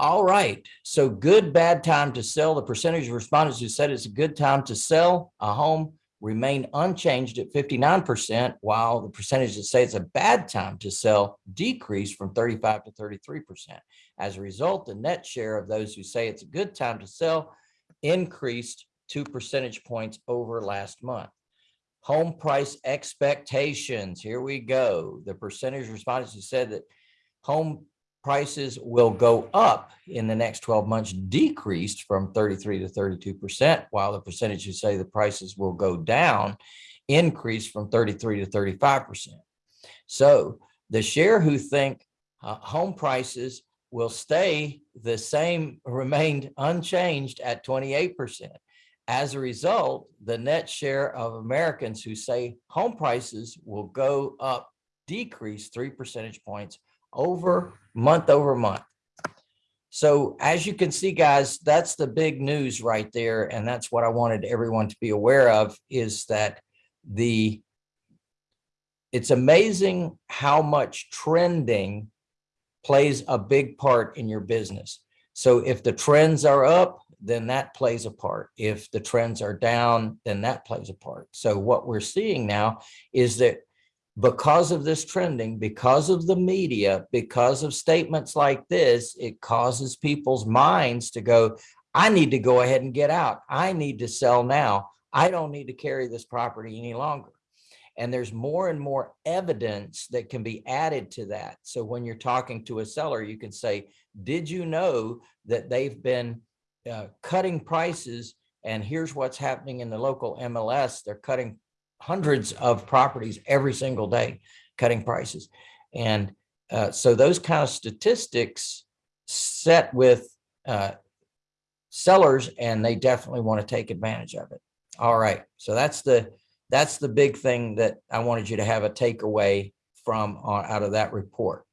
All right, so good, bad time to sell. The percentage of respondents who said it's a good time to sell a home remain unchanged at fifty-nine percent, while the percentage that say it's a bad time to sell decreased from thirty-five to thirty-three percent. As a result, the net share of those who say it's a good time to sell increased two percentage points over last month. Home price expectations, here we go. The percentage of respondents who said that home prices will go up in the next 12 months decreased from 33 to 32 percent, while the percentage who say the prices will go down increased from 33 to 35 percent. So the share who think uh, home prices will stay the same, remained unchanged at 28 percent. As a result, the net share of Americans who say home prices will go up decreased three percentage points over month over month. So as you can see, guys, that's the big news right there. And that's what I wanted everyone to be aware of is that the it's amazing how much trending plays a big part in your business. So if the trends are up, then that plays a part. If the trends are down, then that plays a part. So what we're seeing now is that because of this trending, because of the media, because of statements like this, it causes people's minds to go, I need to go ahead and get out. I need to sell now. I don't need to carry this property any longer. And there's more and more evidence that can be added to that. So when you're talking to a seller, you can say, did you know that they've been uh, cutting prices and here's what's happening in the local MLS. They're cutting hundreds of properties every single day, cutting prices. And uh, so those kind of statistics set with uh, sellers and they definitely want to take advantage of it. All right. So that's the that's the big thing that I wanted you to have a takeaway from uh, out of that report.